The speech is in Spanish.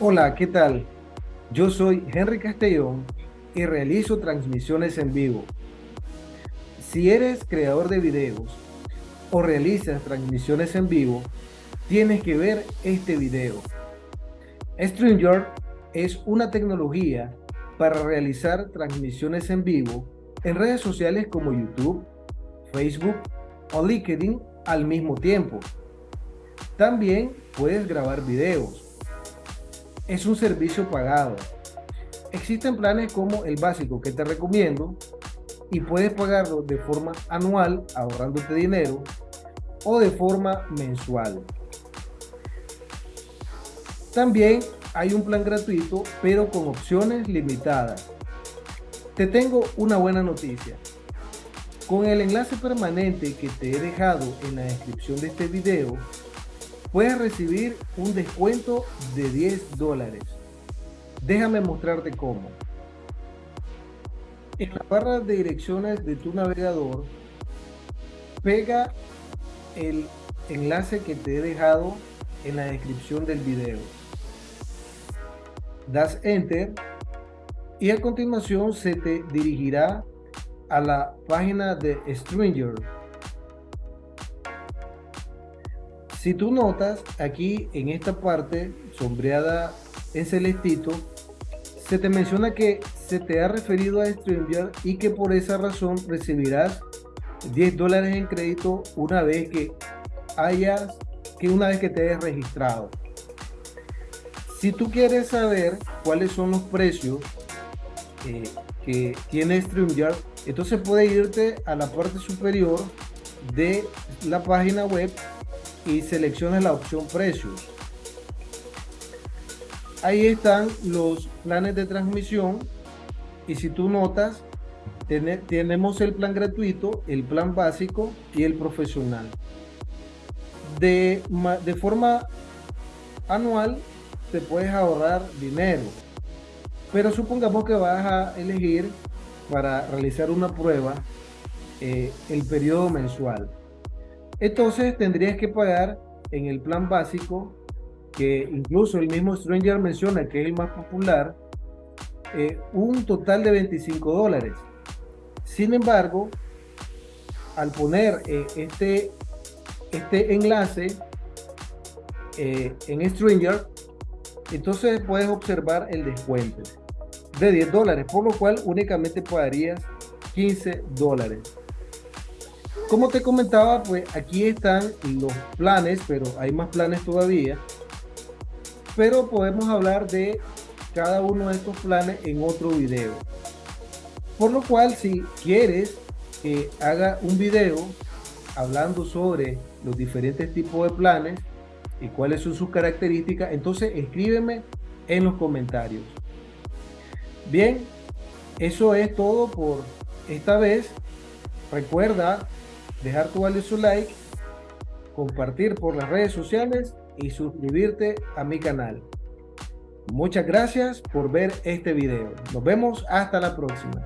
Hola, ¿qué tal? Yo soy Henry Castellón y realizo transmisiones en vivo. Si eres creador de videos o realizas transmisiones en vivo, tienes que ver este video. StreamYard es una tecnología para realizar transmisiones en vivo en redes sociales como YouTube, Facebook o LinkedIn al mismo tiempo. También puedes grabar videos. Es un servicio pagado. Existen planes como el básico que te recomiendo y puedes pagarlo de forma anual ahorrándote dinero o de forma mensual. También hay un plan gratuito pero con opciones limitadas. Te tengo una buena noticia. Con el enlace permanente que te he dejado en la descripción de este video, puedes recibir un descuento de 10 dólares. Déjame mostrarte cómo. En la barra de direcciones de tu navegador, pega el enlace que te he dejado en la descripción del video. Das Enter y a continuación se te dirigirá a la página de Stranger Si tú notas aquí en esta parte sombreada en celestito, se te menciona que se te ha referido a StreamYard y que por esa razón recibirás 10 dólares en crédito una vez que hayas, que una vez que te hayas registrado. Si tú quieres saber cuáles son los precios eh, que tiene StreamYard, entonces puedes irte a la parte superior de la página web y selecciones la opción precios. Ahí están los planes de transmisión y si tú notas, tenemos el plan gratuito, el plan básico y el profesional. De, de forma anual te puedes ahorrar dinero, pero supongamos que vas a elegir para realizar una prueba eh, el periodo mensual. Entonces tendrías que pagar en el plan básico, que incluso el mismo Stranger menciona que es el más popular, eh, un total de 25 dólares. Sin embargo, al poner eh, este, este enlace eh, en Stranger, entonces puedes observar el descuento de 10 dólares, por lo cual únicamente pagarías 15 dólares. Como te comentaba, pues aquí están los planes, pero hay más planes todavía. Pero podemos hablar de cada uno de estos planes en otro video. Por lo cual, si quieres que haga un video hablando sobre los diferentes tipos de planes y cuáles son sus características, entonces escríbeme en los comentarios. Bien, eso es todo por esta vez. Recuerda dejar tu valioso like, compartir por las redes sociales y suscribirte a mi canal. Muchas gracias por ver este video. Nos vemos hasta la próxima.